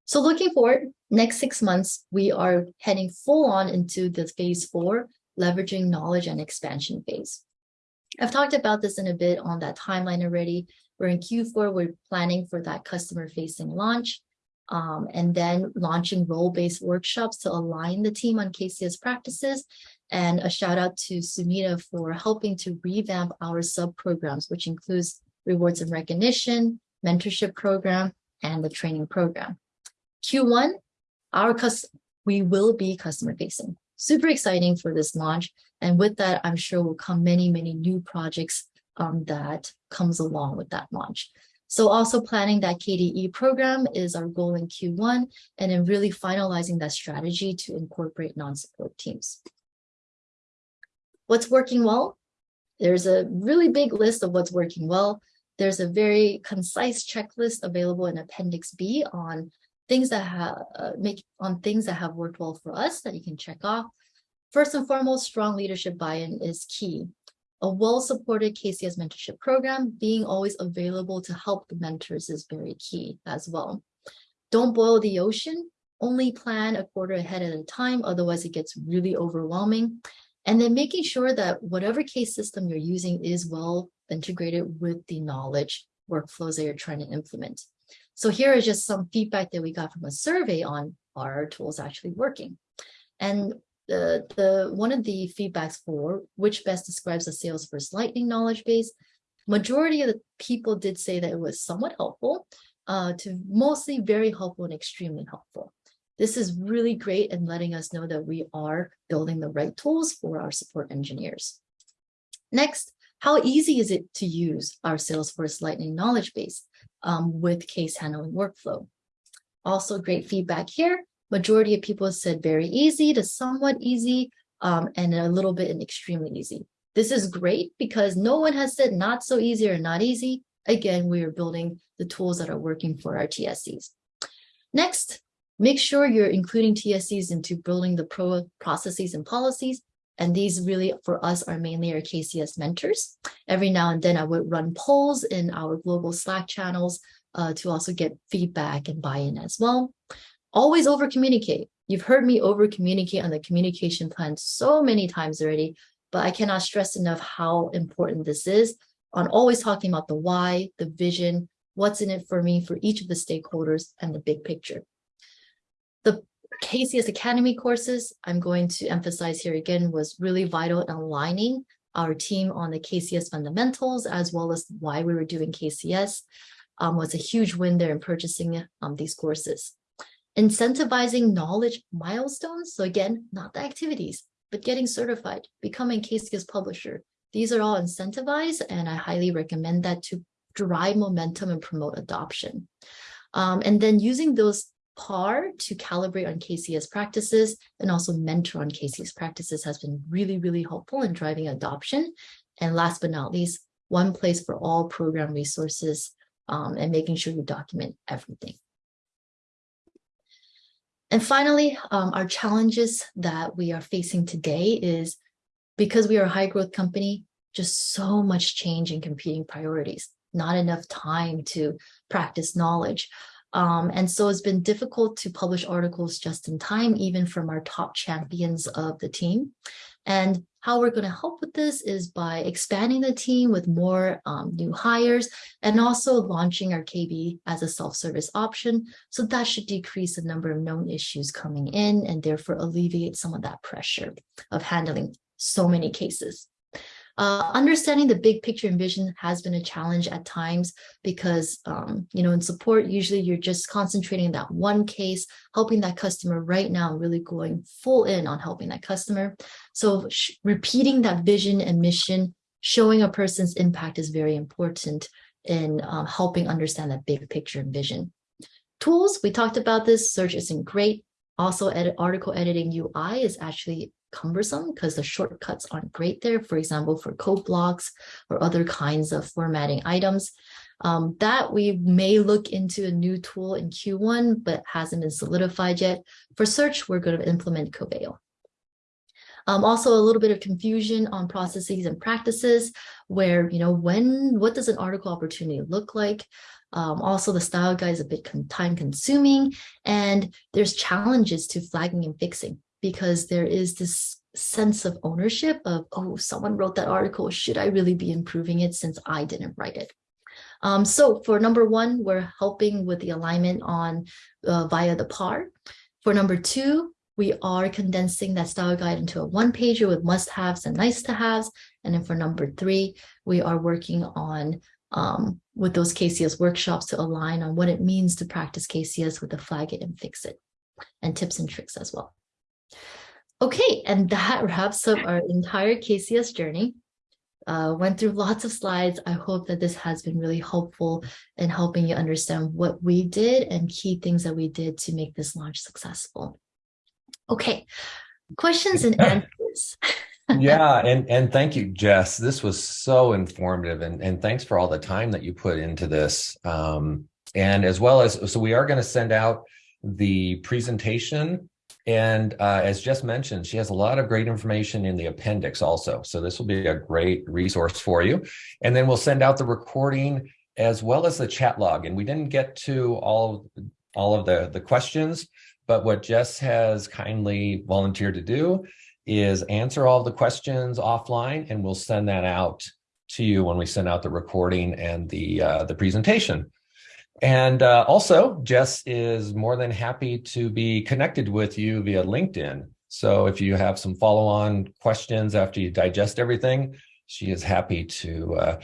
So looking forward, next six months, we are heading full on into the phase four, leveraging knowledge and expansion phase. I've talked about this in a bit on that timeline already. We're in Q4, we're planning for that customer facing launch um, and then launching role-based workshops to align the team on KCS practices. And a shout out to Sumita for helping to revamp our sub programs, which includes rewards and recognition, mentorship program, and the training program. Q1, our we will be customer facing. Super exciting for this launch. And with that, I'm sure will come many, many new projects um, that comes along with that launch. So also planning that KDE program is our goal in Q1 and then really finalizing that strategy to incorporate non-support teams. What's working well? There's a really big list of what's working well. There's a very concise checklist available in Appendix B on things that have uh, make on things that have worked well for us that you can check off. First and foremost, strong leadership buy-in is key. A well-supported KCS mentorship program being always available to help the mentors is very key as well. Don't boil the ocean, only plan a quarter ahead at a time, otherwise it gets really overwhelming. And then making sure that whatever case system you're using is well integrated with the knowledge workflows that you're trying to implement. So here is just some feedback that we got from a survey on our tools actually working. And the, the one of the feedbacks for which best describes the Salesforce Lightning knowledge base, majority of the people did say that it was somewhat helpful uh, to mostly very helpful and extremely helpful. This is really great in letting us know that we are building the right tools for our support engineers. Next, how easy is it to use our Salesforce Lightning knowledge base? um, with case handling workflow. Also great feedback here. Majority of people said very easy to somewhat easy um, and a little bit and extremely easy. This is great because no one has said not so easy or not easy. Again, we are building the tools that are working for our TSCs. Next, make sure you're including TSCs into building the pro processes and policies and these really for us are mainly our KCS mentors. Every now and then I would run polls in our global Slack channels uh, to also get feedback and buy-in as well. Always over communicate. You've heard me over communicate on the communication plan so many times already, but I cannot stress enough how important this is on always talking about the why, the vision, what's in it for me, for each of the stakeholders and the big picture. The KCS Academy courses, I'm going to emphasize here again, was really vital in aligning our team on the KCS fundamentals, as well as why we were doing KCS, um, was a huge win there in purchasing um, these courses. Incentivizing knowledge milestones. So again, not the activities, but getting certified, becoming KCS publisher. These are all incentivized, and I highly recommend that to drive momentum and promote adoption. Um, and then using those PAR to calibrate on KCS practices and also mentor on KCS practices has been really, really helpful in driving adoption. And last but not least, one place for all program resources um, and making sure you document everything. And finally, um, our challenges that we are facing today is because we are a high growth company, just so much change in competing priorities, not enough time to practice knowledge. Um, and so it's been difficult to publish articles just in time, even from our top champions of the team. And how we're going to help with this is by expanding the team with more um, new hires and also launching our KB as a self-service option. So that should decrease the number of known issues coming in and therefore alleviate some of that pressure of handling so many cases. Uh, understanding the big picture and vision has been a challenge at times because, um, you know, in support, usually you're just concentrating that one case, helping that customer right now, really going full in on helping that customer. So repeating that vision and mission, showing a person's impact is very important in uh, helping understand that big picture and vision. Tools, we talked about this, search isn't great. Also, edit, article editing UI is actually cumbersome because the shortcuts aren't great there, for example, for code blocks or other kinds of formatting items. Um, that we may look into a new tool in Q1, but hasn't been solidified yet. For search, we're going to implement Coveo. Um, also a little bit of confusion on processes and practices where, you know, when, what does an article opportunity look like? Um, also, the style guide is a bit time consuming and there's challenges to flagging and fixing because there is this sense of ownership of, oh, someone wrote that article. Should I really be improving it since I didn't write it? Um, so for number one, we're helping with the alignment on uh, via the PAR. For number two, we are condensing that style guide into a one pager with must haves and nice to haves. And then for number three, we are working on um, with those KCS workshops to align on what it means to practice KCS with the flag it and fix it and tips and tricks as well. Okay, and that wraps up our entire KCS journey. Uh, went through lots of slides. I hope that this has been really helpful in helping you understand what we did and key things that we did to make this launch successful. Okay, questions and answers. *laughs* yeah, and and thank you, Jess. This was so informative, and and thanks for all the time that you put into this. Um, and as well as, so we are going to send out the presentation and uh, as just mentioned, she has a lot of great information in the appendix also. So this will be a great resource for you. And then we'll send out the recording as well as the chat log. And we didn't get to all, all of the, the questions, but what Jess has kindly volunteered to do is answer all the questions offline and we'll send that out to you when we send out the recording and the, uh, the presentation. And uh, also, Jess is more than happy to be connected with you via LinkedIn. So if you have some follow-on questions after you digest everything, she is happy to uh,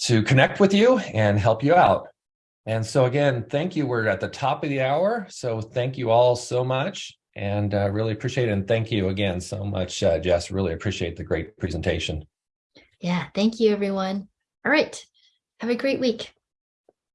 to connect with you and help you out. And so again, thank you. We're at the top of the hour. So thank you all so much and uh, really appreciate it. And thank you again so much, uh, Jess. Really appreciate the great presentation. Yeah, thank you, everyone. All right. Have a great week.